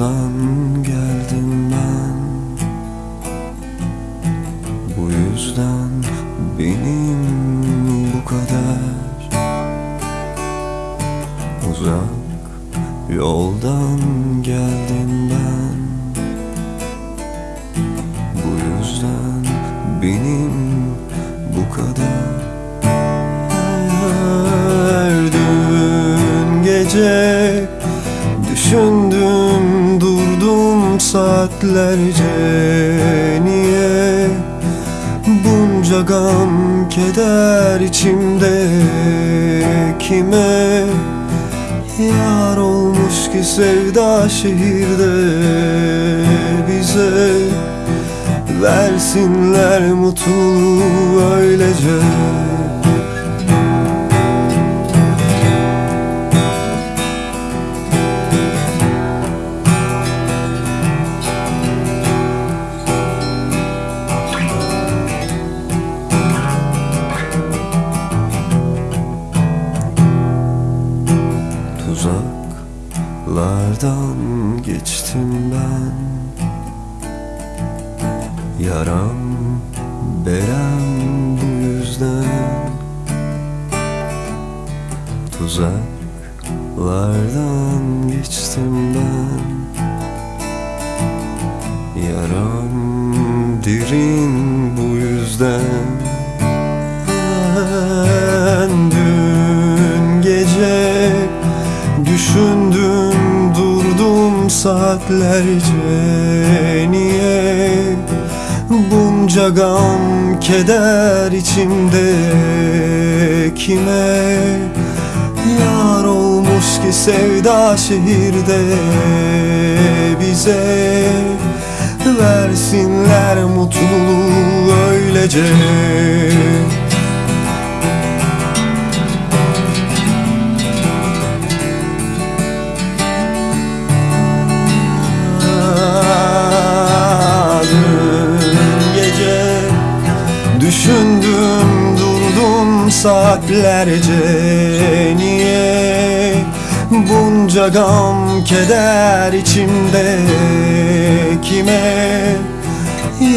Yoldan geldim ben. Bu yüzden benim bu kadar. Uzak yoldan geldim ben. Bu yüzden benim bu kadar. Her dün gece Düşündüm saatlerce Niye bunca gam keder içimde? Kime yar olmuş ki sevda şehirde? Bize versinler mutluluğu öylece Tuzaklardan geçtim ben. Yaram berem bu yüzden. Tuzaklardan geçtim ben. Yaram derin bu yüzden. Ben durdum saatlerce Niye bunca gam keder içimde? Kime yar olmuş ki sevda şehirde? Bize versinler mutluluğu öylece saatlerce Niye bunca gam keder içimde? Kime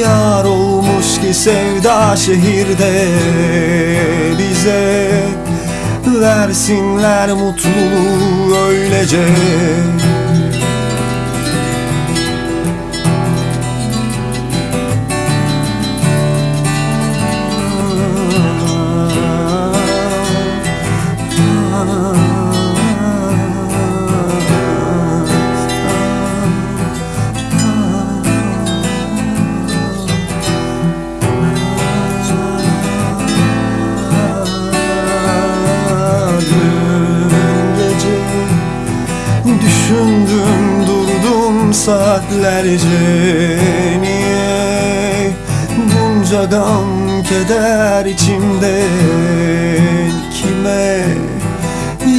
yar olmuş ki sevda şehirde? Bize versinler mutluluğu öylece saatlerce Niye bunca gam keder içimde. Kime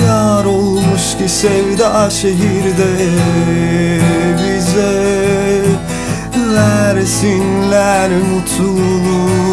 yar olmuş ki sevda şehirde? Bize versinler mutluluğu